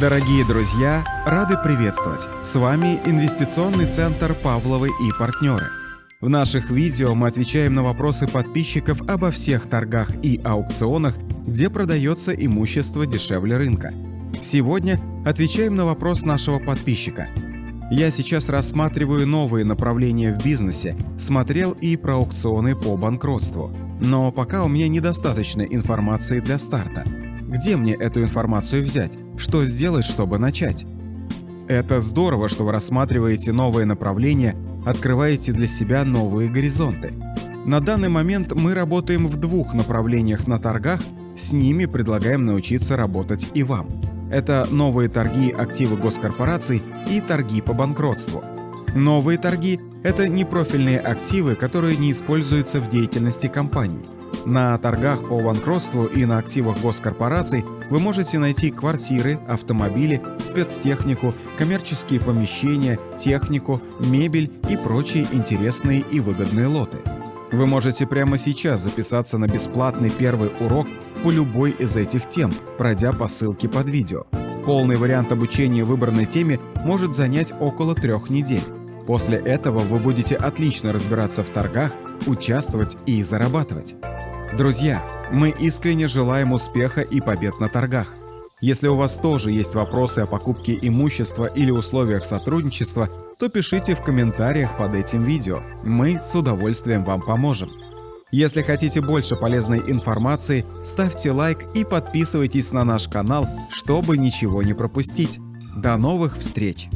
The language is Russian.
Дорогие друзья, рады приветствовать! С вами инвестиционный центр «Павловы и партнеры». В наших видео мы отвечаем на вопросы подписчиков обо всех торгах и аукционах, где продается имущество дешевле рынка. Сегодня отвечаем на вопрос нашего подписчика. Я сейчас рассматриваю новые направления в бизнесе, смотрел и про аукционы по банкротству. Но пока у меня недостаточно информации для старта. Где мне эту информацию взять? Что сделать, чтобы начать? Это здорово, что вы рассматриваете новые направления, открываете для себя новые горизонты. На данный момент мы работаем в двух направлениях на торгах, с ними предлагаем научиться работать и вам. Это новые торги активы госкорпораций и торги по банкротству. Новые торги – это непрофильные активы, которые не используются в деятельности компании. На торгах по банкротству и на активах госкорпораций вы можете найти квартиры, автомобили, спецтехнику, коммерческие помещения, технику, мебель и прочие интересные и выгодные лоты. Вы можете прямо сейчас записаться на бесплатный первый урок по любой из этих тем, пройдя по ссылке под видео. Полный вариант обучения выбранной теме может занять около трех недель. После этого вы будете отлично разбираться в торгах, участвовать и зарабатывать. Друзья, мы искренне желаем успеха и побед на торгах. Если у вас тоже есть вопросы о покупке имущества или условиях сотрудничества, то пишите в комментариях под этим видео. Мы с удовольствием вам поможем. Если хотите больше полезной информации, ставьте лайк и подписывайтесь на наш канал, чтобы ничего не пропустить. До новых встреч!